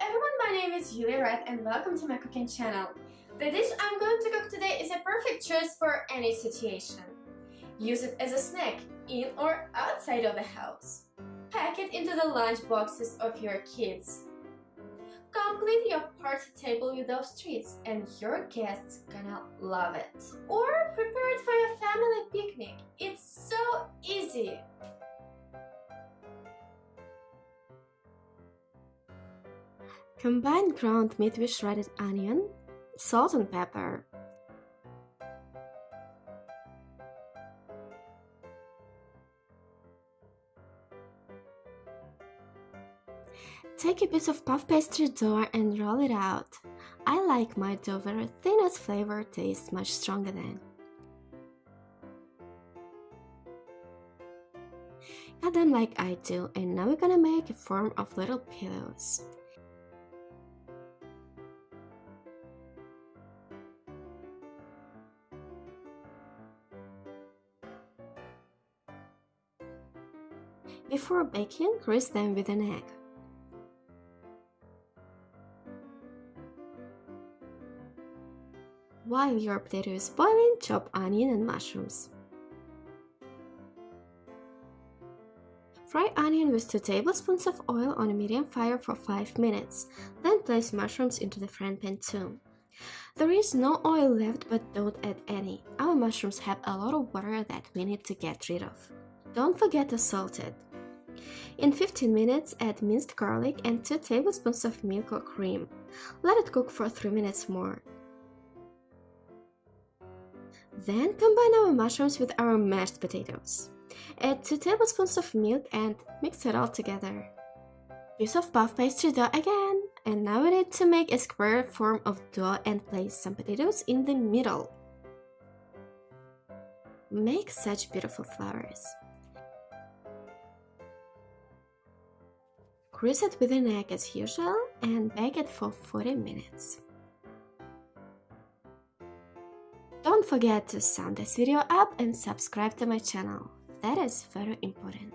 everyone, my name is Yulia Red and welcome to my cooking channel. The dish I'm going to cook today is a perfect choice for any situation. Use it as a snack, in or outside of the house. Pack it into the lunch boxes of your kids. Complete your party table with those treats and your guests gonna love it. Or prepare it for your family picnic. It's so easy. Combine ground meat with shredded onion, salt and pepper. Take a piece of puff pastry dough and roll it out. I like my dough very thin as flavor tastes much stronger than. Cut them like I do and now we're gonna make a form of little pillows. Before baking, grease them with an egg. While your potato is boiling, chop onion and mushrooms. Fry onion with 2 tablespoons of oil on a medium fire for 5 minutes, then place mushrooms into the frying pan too. There is no oil left but don't add any, our mushrooms have a lot of water that we need to get rid of. Don't forget to salt it. In 15 minutes, add minced garlic and 2 tablespoons of milk or cream. Let it cook for 3 minutes more. Then combine our mushrooms with our mashed potatoes. Add 2 tablespoons of milk and mix it all together. Piece of puff pastry dough again. And now we need to make a square form of dough and place some potatoes in the middle. Make such beautiful flowers. Grease it with an egg as usual and bake it for 40 minutes. Don't forget to sum this video up and subscribe to my channel. That is very important.